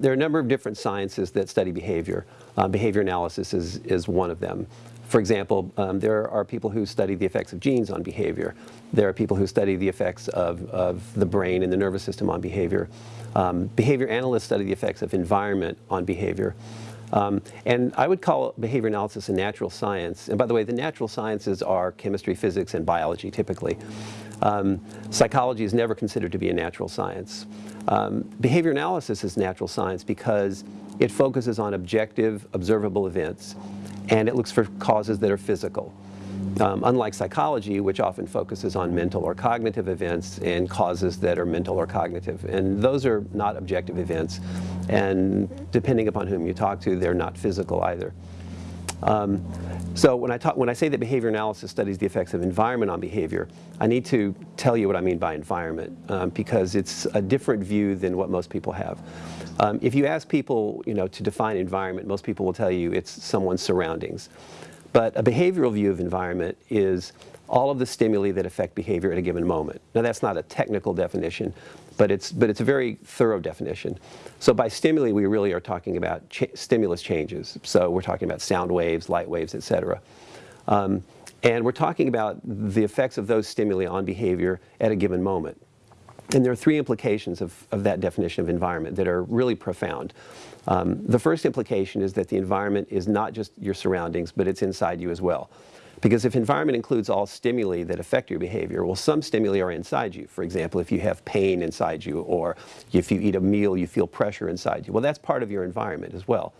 There are a number of different sciences that study behavior. Uh, behavior analysis is, is one of them. For example, um, there are people who study the effects of genes on behavior. There are people who study the effects of, of the brain and the nervous system on behavior. Um, behavior analysts study the effects of environment on behavior. Um, and I would call behavior analysis a natural science. And by the way, the natural sciences are chemistry, physics, and biology typically. Um, psychology is never considered to be a natural science. Um, behavior analysis is natural science because it focuses on objective, observable events, and it looks for causes that are physical. Um, unlike psychology, which often focuses on mental or cognitive events and causes that are mental or cognitive. And those are not objective events. And depending upon whom you talk to, they're not physical either. Um, so when I, talk, when I say that behavior analysis studies the effects of environment on behavior, I need to tell you what I mean by environment um, because it's a different view than what most people have. Um, if you ask people you know, to define environment, most people will tell you it's someone's surroundings. But a behavioral view of environment is all of the stimuli that affect behavior at a given moment. Now that's not a technical definition, but it's, but it's a very thorough definition. So by stimuli, we really are talking about stimulus changes. So we're talking about sound waves, light waves, et cetera. Um, and we're talking about the effects of those stimuli on behavior at a given moment. And there are three implications of, of that definition of environment that are really profound. Um, the first implication is that the environment is not just your surroundings, but it's inside you as well. Because if environment includes all stimuli that affect your behavior, well, some stimuli are inside you. For example, if you have pain inside you, or if you eat a meal, you feel pressure inside you. Well, that's part of your environment as well.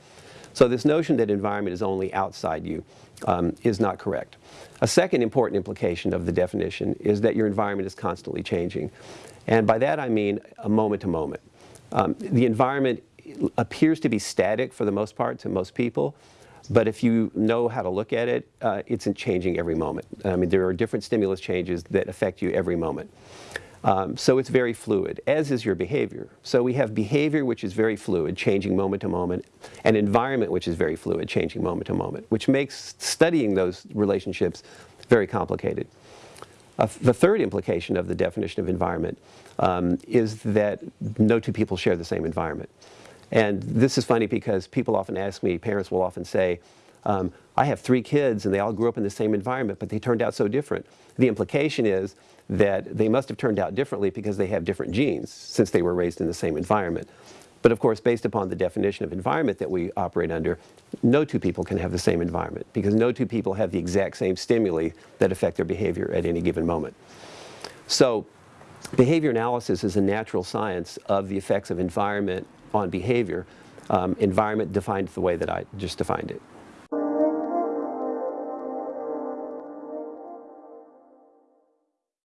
So this notion that environment is only outside you um, is not correct. A second important implication of the definition is that your environment is constantly changing. And by that I mean a moment to moment. Um, the environment appears to be static for the most part to most people, but if you know how to look at it, uh, it's changing every moment. I mean, there are different stimulus changes that affect you every moment. Um, so it's very fluid, as is your behavior. So we have behavior which is very fluid, changing moment to moment, and environment which is very fluid, changing moment to moment, which makes studying those relationships very complicated. Uh, the third implication of the definition of environment um, is that no two people share the same environment. And this is funny because people often ask me, parents will often say, um, I have three kids and they all grew up in the same environment, but they turned out so different. The implication is that they must have turned out differently because they have different genes since they were raised in the same environment. But of course, based upon the definition of environment that we operate under, no two people can have the same environment because no two people have the exact same stimuli that affect their behavior at any given moment. So behavior analysis is a natural science of the effects of environment on behavior, um, environment defined the way that I just defined it.